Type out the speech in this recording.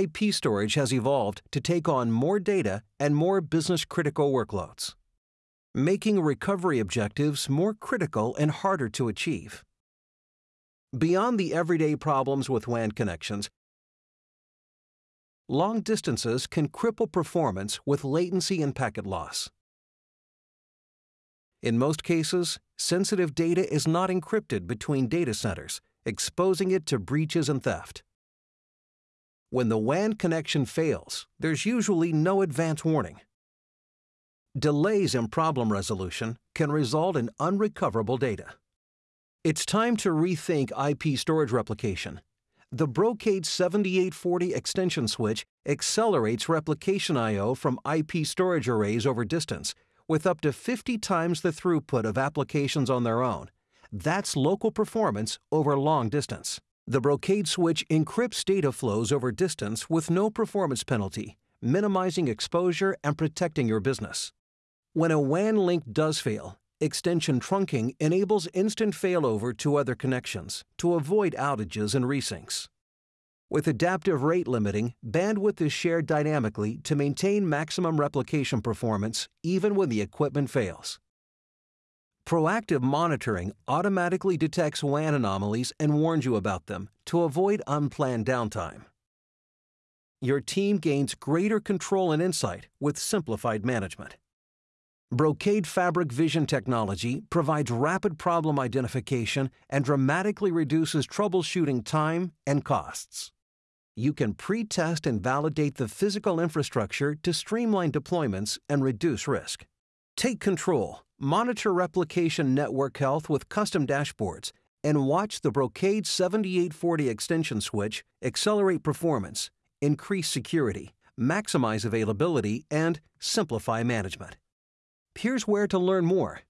IP storage has evolved to take on more data and more business critical workloads, making recovery objectives more critical and harder to achieve. Beyond the everyday problems with WAN connections, long distances can cripple performance with latency and packet loss. In most cases, sensitive data is not encrypted between data centers, exposing it to breaches and theft. When the WAN connection fails, there's usually no advance warning. Delays in problem resolution can result in unrecoverable data. It's time to rethink IP storage replication the Brocade 7840 extension switch accelerates replication I/O from IP storage arrays over distance with up to 50 times the throughput of applications on their own. That's local performance over long distance. The Brocade switch encrypts data flows over distance with no performance penalty, minimizing exposure and protecting your business. When a WAN link does fail, extension trunking enables instant failover to other connections to avoid outages and resyncs. With adaptive rate limiting, bandwidth is shared dynamically to maintain maximum replication performance even when the equipment fails. Proactive monitoring automatically detects WAN anomalies and warns you about them to avoid unplanned downtime. Your team gains greater control and insight with simplified management. Brocade Fabric Vision technology provides rapid problem identification and dramatically reduces troubleshooting time and costs. You can pre test and validate the physical infrastructure to streamline deployments and reduce risk. Take control, monitor replication network health with custom dashboards, and watch the Brocade 7840 extension switch accelerate performance, increase security, maximize availability, and simplify management. Here's where to learn more